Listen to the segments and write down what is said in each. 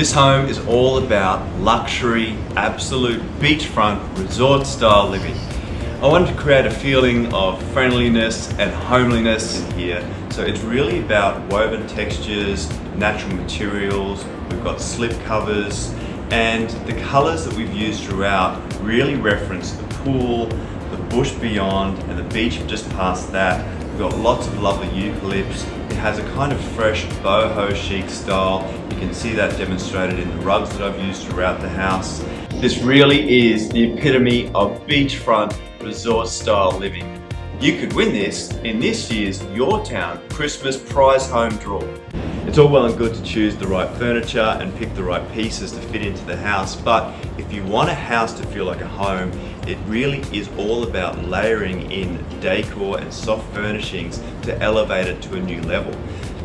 This home is all about luxury, absolute beachfront, resort style living. I wanted to create a feeling of friendliness and homeliness here. So it's really about woven textures, natural materials, we've got slip covers, and the colors that we've used throughout really reference the pool, the bush beyond, and the beach just past that. We've got lots of lovely eucalypts. It has a kind of fresh boho chic style. You can see that demonstrated in the rugs that I've used throughout the house. This really is the epitome of beachfront resort style living. You could win this in this year's Your Town Christmas Prize Home Draw. It's all well and good to choose the right furniture and pick the right pieces to fit into the house, but if you want a house to feel like a home, it really is all about layering in decor and soft furnishings to elevate it to a new level.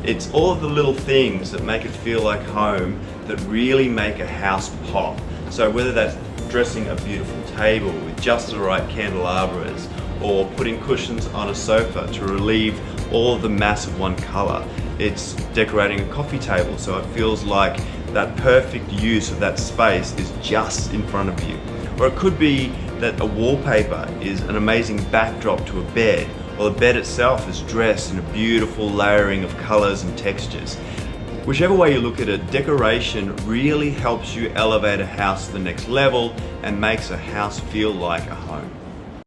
It's all of the little things that make it feel like home that really make a house pop. So whether that's dressing a beautiful table with just the right candelabras or putting cushions on a sofa to relieve all of the mass of one color. It's decorating a coffee table so it feels like that perfect use of that space is just in front of you. Or it could be that a wallpaper is an amazing backdrop to a bed or the bed itself is dressed in a beautiful layering of colors and textures. Whichever way you look at it, decoration really helps you elevate a house to the next level and makes a house feel like a home.